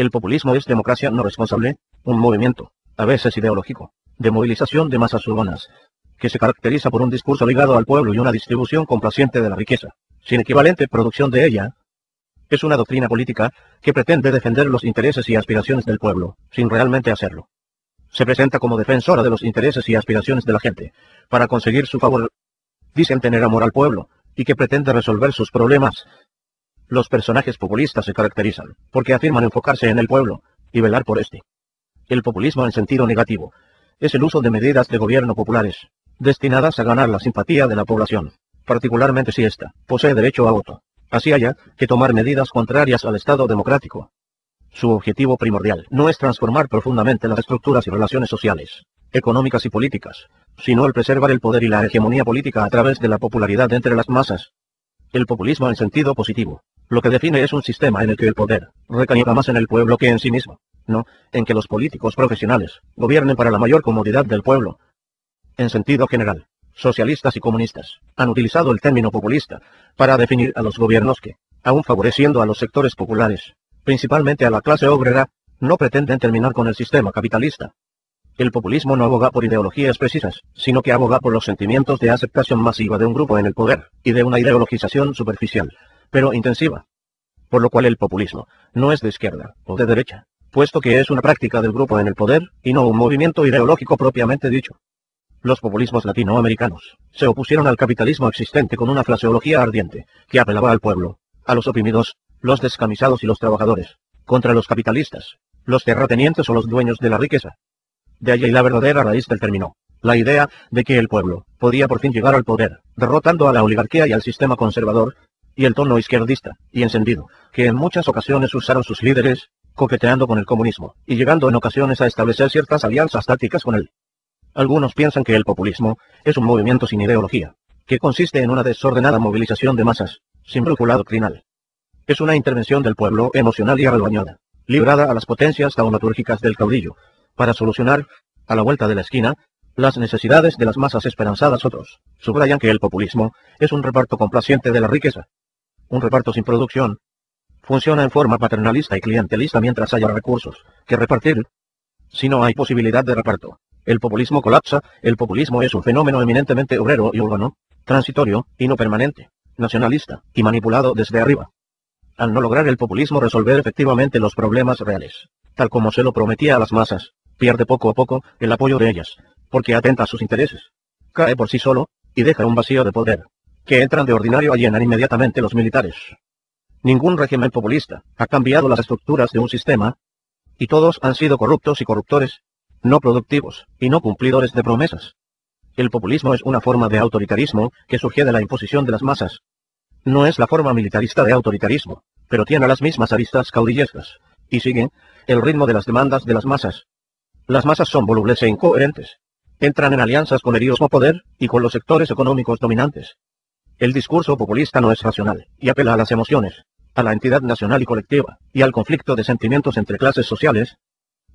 El populismo es democracia no responsable, un movimiento, a veces ideológico, de movilización de masas urbanas, que se caracteriza por un discurso ligado al pueblo y una distribución complaciente de la riqueza, sin equivalente producción de ella. Es una doctrina política que pretende defender los intereses y aspiraciones del pueblo, sin realmente hacerlo. Se presenta como defensora de los intereses y aspiraciones de la gente, para conseguir su favor. Dicen tener amor al pueblo, y que pretende resolver sus problemas. Los personajes populistas se caracterizan, porque afirman enfocarse en el pueblo, y velar por este. El populismo en sentido negativo, es el uso de medidas de gobierno populares, destinadas a ganar la simpatía de la población, particularmente si ésta posee derecho a voto. Así haya que tomar medidas contrarias al Estado democrático. Su objetivo primordial no es transformar profundamente las estructuras y relaciones sociales, económicas y políticas, sino el preservar el poder y la hegemonía política a través de la popularidad entre las masas. El populismo en sentido positivo, lo que define es un sistema en el que el poder recaiga más en el pueblo que en sí mismo, no en que los políticos profesionales gobiernen para la mayor comodidad del pueblo. En sentido general, socialistas y comunistas, han utilizado el término populista para definir a los gobiernos que, aun favoreciendo a los sectores populares, principalmente a la clase obrera, no pretenden terminar con el sistema capitalista. El populismo no aboga por ideologías precisas, sino que aboga por los sentimientos de aceptación masiva de un grupo en el poder, y de una ideologización superficial, pero intensiva. Por lo cual el populismo no es de izquierda o de derecha, puesto que es una práctica del grupo en el poder, y no un movimiento ideológico propiamente dicho. Los populismos latinoamericanos se opusieron al capitalismo existente con una fraseología ardiente, que apelaba al pueblo, a los oprimidos, los descamisados y los trabajadores, contra los capitalistas, los terratenientes o los dueños de la riqueza. De allí la verdadera raíz del término, la idea de que el pueblo podía por fin llegar al poder, derrotando a la oligarquía y al sistema conservador, y el tono izquierdista y encendido, que en muchas ocasiones usaron sus líderes, coqueteando con el comunismo, y llegando en ocasiones a establecer ciertas alianzas tácticas con él. Algunos piensan que el populismo es un movimiento sin ideología, que consiste en una desordenada movilización de masas, sin brújula doctrinal. Es una intervención del pueblo emocional y arrebañada, librada a las potencias taumatúrgicas del caudillo, para solucionar, a la vuelta de la esquina, las necesidades de las masas esperanzadas otros. Subrayan que el populismo es un reparto complaciente de la riqueza. Un reparto sin producción. Funciona en forma paternalista y clientelista mientras haya recursos que repartir. Si no hay posibilidad de reparto, el populismo colapsa, el populismo es un fenómeno eminentemente obrero y urbano, transitorio y no permanente, nacionalista y manipulado desde arriba. Al no lograr el populismo resolver efectivamente los problemas reales, tal como se lo prometía a las masas, pierde poco a poco el apoyo de ellas, porque atenta a sus intereses. Cae por sí solo, y deja un vacío de poder, que entran de ordinario a llenar inmediatamente los militares. Ningún régimen populista ha cambiado las estructuras de un sistema, y todos han sido corruptos y corruptores, no productivos, y no cumplidores de promesas. El populismo es una forma de autoritarismo que surge de la imposición de las masas. No es la forma militarista de autoritarismo, pero tiene las mismas aristas caudillescas, y sigue el ritmo de las demandas de las masas. Las masas son volubles e incoherentes. Entran en alianzas con el poder y con los sectores económicos dominantes. El discurso populista no es racional, y apela a las emociones, a la entidad nacional y colectiva, y al conflicto de sentimientos entre clases sociales.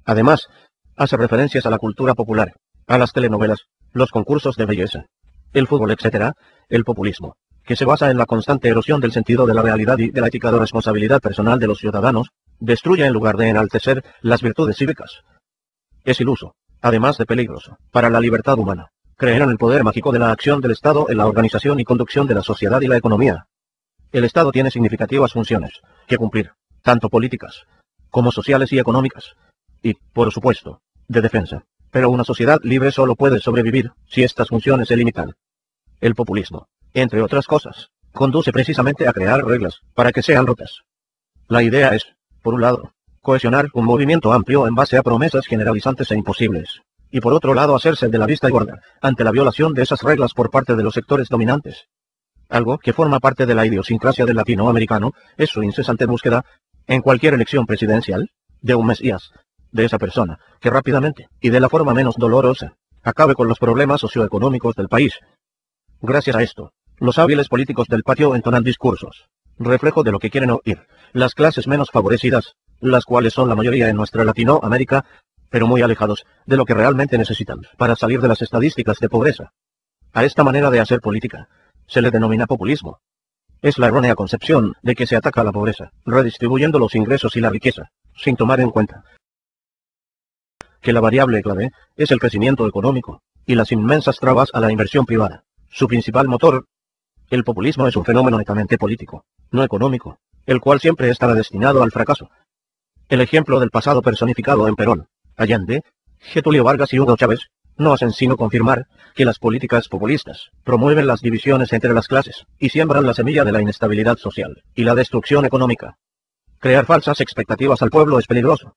Además, hace referencias a la cultura popular, a las telenovelas, los concursos de belleza, el fútbol, etc., el populismo, que se basa en la constante erosión del sentido de la realidad y de la ética de responsabilidad personal de los ciudadanos, destruye en lugar de enaltecer las virtudes cívicas. Es iluso, además de peligroso, para la libertad humana. Creer en el poder mágico de la acción del Estado en la organización y conducción de la sociedad y la economía. El Estado tiene significativas funciones que cumplir, tanto políticas como sociales y económicas, y, por supuesto, de defensa. Pero una sociedad libre solo puede sobrevivir si estas funciones se limitan. El populismo, entre otras cosas, conduce precisamente a crear reglas para que sean rotas. La idea es, por un lado, cohesionar un movimiento amplio en base a promesas generalizantes e imposibles, y por otro lado hacerse de la vista gorda ante la violación de esas reglas por parte de los sectores dominantes. Algo que forma parte de la idiosincrasia del latinoamericano es su incesante búsqueda, en cualquier elección presidencial, de un mesías, de esa persona, que rápidamente, y de la forma menos dolorosa, acabe con los problemas socioeconómicos del país. Gracias a esto, los hábiles políticos del patio entonan discursos, reflejo de lo que quieren oír, las clases menos favorecidas, las cuales son la mayoría en nuestra Latinoamérica, pero muy alejados de lo que realmente necesitan para salir de las estadísticas de pobreza. A esta manera de hacer política, se le denomina populismo. Es la errónea concepción de que se ataca a la pobreza, redistribuyendo los ingresos y la riqueza, sin tomar en cuenta que la variable clave es el crecimiento económico y las inmensas trabas a la inversión privada. Su principal motor, el populismo es un fenómeno netamente político, no económico, el cual siempre estará destinado al fracaso. El ejemplo del pasado personificado en Perón, Allende, Getulio Vargas y Hugo Chávez, no hacen sino confirmar que las políticas populistas promueven las divisiones entre las clases y siembran la semilla de la inestabilidad social y la destrucción económica. Crear falsas expectativas al pueblo es peligroso.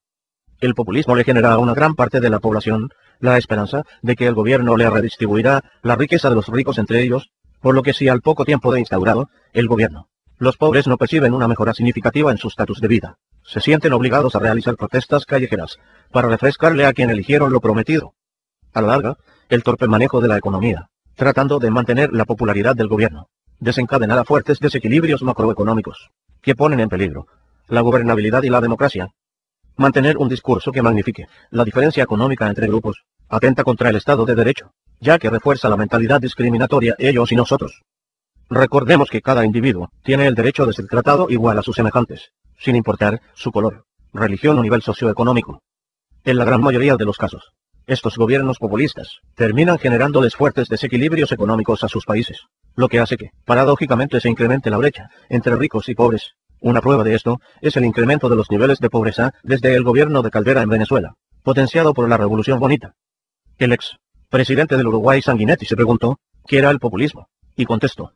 El populismo le genera a una gran parte de la población la esperanza de que el gobierno le redistribuirá la riqueza de los ricos entre ellos, por lo que si al poco tiempo de instaurado el gobierno, los pobres no perciben una mejora significativa en su estatus de vida, se sienten obligados a realizar protestas callejeras para refrescarle a quien eligieron lo prometido. A la larga, el torpe manejo de la economía, tratando de mantener la popularidad del gobierno, desencadenará fuertes desequilibrios macroeconómicos, que ponen en peligro la gobernabilidad y la democracia. Mantener un discurso que magnifique la diferencia económica entre grupos, atenta contra el Estado de Derecho, ya que refuerza la mentalidad discriminatoria ellos y nosotros. Recordemos que cada individuo tiene el derecho de ser tratado igual a sus semejantes, sin importar su color, religión o nivel socioeconómico. En la gran mayoría de los casos, estos gobiernos populistas terminan generándoles fuertes desequilibrios económicos a sus países, lo que hace que, paradójicamente, se incremente la brecha entre ricos y pobres. Una prueba de esto es el incremento de los niveles de pobreza desde el gobierno de Caldera en Venezuela, potenciado por la Revolución Bonita. El ex presidente del Uruguay Sanguinetti se preguntó, ¿qué era el populismo? Y contestó,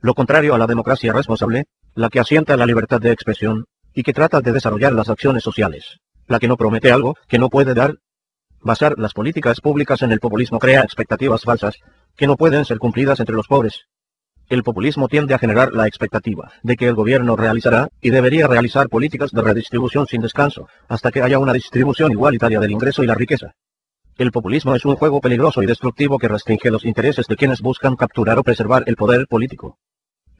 lo contrario a la democracia responsable, la que asienta la libertad de expresión, y que trata de desarrollar las acciones sociales, la que no promete algo que no puede dar. Basar las políticas públicas en el populismo crea expectativas falsas, que no pueden ser cumplidas entre los pobres. El populismo tiende a generar la expectativa de que el gobierno realizará y debería realizar políticas de redistribución sin descanso, hasta que haya una distribución igualitaria del ingreso y la riqueza. El populismo es un juego peligroso y destructivo que restringe los intereses de quienes buscan capturar o preservar el poder político.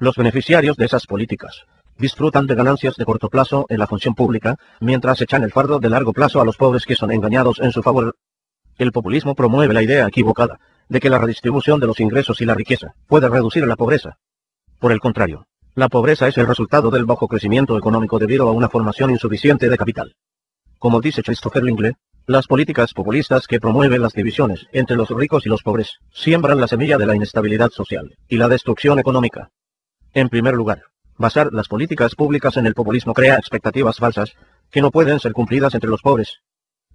Los beneficiarios de esas políticas disfrutan de ganancias de corto plazo en la función pública, mientras echan el fardo de largo plazo a los pobres que son engañados en su favor. El populismo promueve la idea equivocada de que la redistribución de los ingresos y la riqueza puede reducir la pobreza. Por el contrario, la pobreza es el resultado del bajo crecimiento económico debido a una formación insuficiente de capital. Como dice Christopher Lingle, las políticas populistas que promueven las divisiones entre los ricos y los pobres siembran la semilla de la inestabilidad social y la destrucción económica. En primer lugar, basar las políticas públicas en el populismo crea expectativas falsas que no pueden ser cumplidas entre los pobres.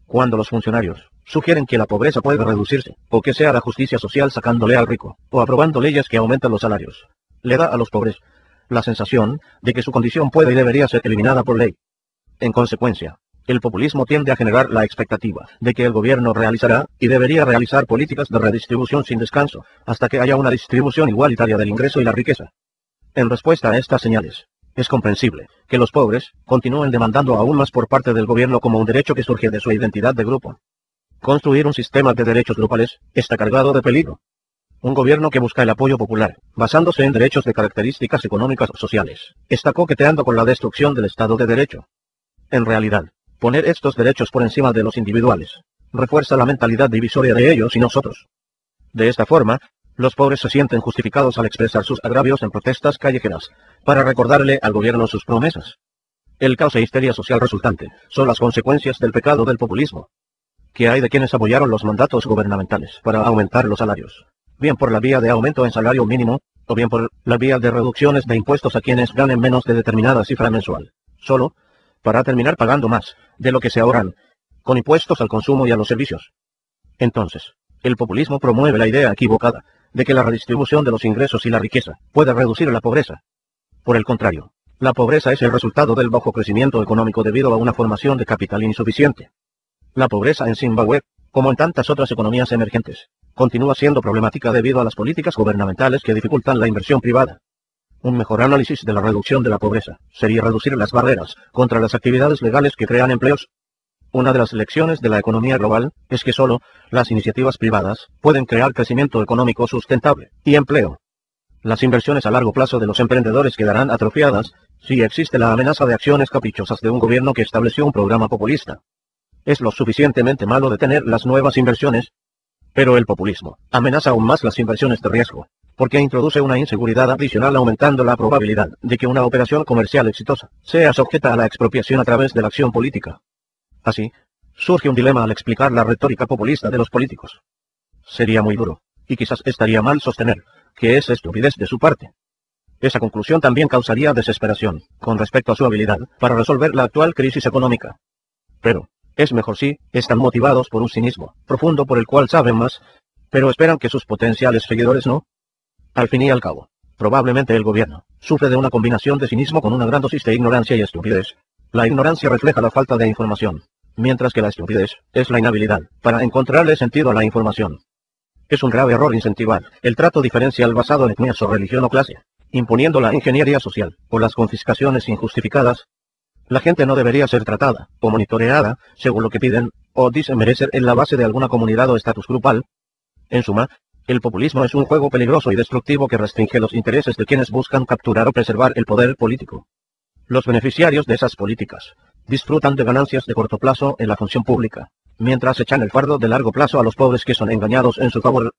Cuando los funcionarios sugieren que la pobreza puede reducirse, o que sea la justicia social sacándole al rico, o aprobando leyes que aumentan los salarios, le da a los pobres la sensación de que su condición puede y debería ser eliminada por ley. En consecuencia, el populismo tiende a generar la expectativa de que el gobierno realizará y debería realizar políticas de redistribución sin descanso, hasta que haya una distribución igualitaria del ingreso y la riqueza. En respuesta a estas señales, es comprensible que los pobres continúen demandando aún más por parte del gobierno como un derecho que surge de su identidad de grupo. Construir un sistema de derechos grupales está cargado de peligro. Un gobierno que busca el apoyo popular, basándose en derechos de características económicas o sociales, está coqueteando con la destrucción del Estado de Derecho. En realidad, Poner estos derechos por encima de los individuales refuerza la mentalidad divisoria de ellos y nosotros. De esta forma, los pobres se sienten justificados al expresar sus agravios en protestas callejeras, para recordarle al gobierno sus promesas. El caos e histeria social resultante son las consecuencias del pecado del populismo. que hay de quienes apoyaron los mandatos gubernamentales para aumentar los salarios? Bien por la vía de aumento en salario mínimo, o bien por la vía de reducciones de impuestos a quienes ganen menos de determinada cifra mensual. Solo, para terminar pagando más de lo que se ahorran, con impuestos al consumo y a los servicios. Entonces, el populismo promueve la idea equivocada de que la redistribución de los ingresos y la riqueza puede reducir la pobreza. Por el contrario, la pobreza es el resultado del bajo crecimiento económico debido a una formación de capital insuficiente. La pobreza en Zimbabue, como en tantas otras economías emergentes, continúa siendo problemática debido a las políticas gubernamentales que dificultan la inversión privada. Un mejor análisis de la reducción de la pobreza sería reducir las barreras contra las actividades legales que crean empleos. Una de las lecciones de la economía global es que solo las iniciativas privadas pueden crear crecimiento económico sustentable y empleo. Las inversiones a largo plazo de los emprendedores quedarán atrofiadas si existe la amenaza de acciones caprichosas de un gobierno que estableció un programa populista. Es lo suficientemente malo detener las nuevas inversiones Pero el populismo amenaza aún más las inversiones de riesgo, porque introduce una inseguridad adicional aumentando la probabilidad de que una operación comercial exitosa sea sujeta a la expropiación a través de la acción política. Así, surge un dilema al explicar la retórica populista de los políticos. Sería muy duro, y quizás estaría mal sostener, que es estupidez de su parte. Esa conclusión también causaría desesperación, con respecto a su habilidad, para resolver la actual crisis económica. Pero, es mejor si, están motivados por un cinismo profundo por el cual saben más, pero esperan que sus potenciales seguidores no. Al fin y al cabo, probablemente el gobierno sufre de una combinación de cinismo con una gran dosis de ignorancia y estupidez. La ignorancia refleja la falta de información, mientras que la estupidez es la inhabilidad para encontrarle sentido a la información. Es un grave error incentivar el trato diferencial basado en etnias o religión o clase, imponiendo la ingeniería social o las confiscaciones injustificadas. La gente no debería ser tratada o monitoreada según lo que piden o dicen merecer en la base de alguna comunidad o estatus grupal. En suma, el populismo es un juego peligroso y destructivo que restringe los intereses de quienes buscan capturar o preservar el poder político. Los beneficiarios de esas políticas disfrutan de ganancias de corto plazo en la función pública, mientras echan el fardo de largo plazo a los pobres que son engañados en su favor